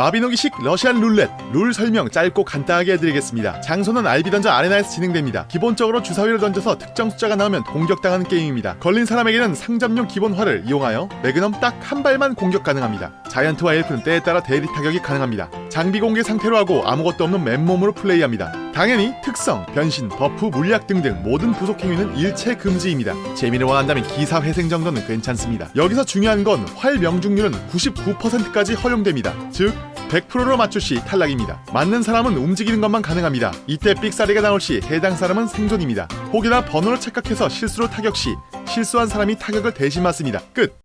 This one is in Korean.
마비노기식 러시안 룰렛 룰 설명 짧고 간단하게 해드리겠습니다. 장소는 알비 던전 아레나에서 진행됩니다. 기본적으로 주사위를 던져서 특정 숫자가 나오면 공격당하는 게임입니다. 걸린 사람에게는 상점용 기본 활을 이용하여 매그넘 딱 한 발만 공격 가능합니다. 자이언트와 엘프는 때에 따라 대리 타격이 가능합니다. 장비 공개 상태로 하고 아무것도 없는 맨몸으로 플레이합니다. 당연히 특성, 변신, 버프, 물약 등등 모든 부속 행위는 일체 금지입니다. 재미를 원한다면 기사 회생 정도는 괜찮습니다. 여기서 중요한 건 활 명중률은 99%까지 허용됩니다. 즉 100%로 맞출 시 탈락입니다. 맞는 사람은 움직이는 것만 가능합니다. 이때 삑사리가 나올 시 해당 사람은 생존입니다. 혹여나 번호를 착각해서 실수로 타격 시 실수한 사람이 타격을 대신 맞습니다. 끝!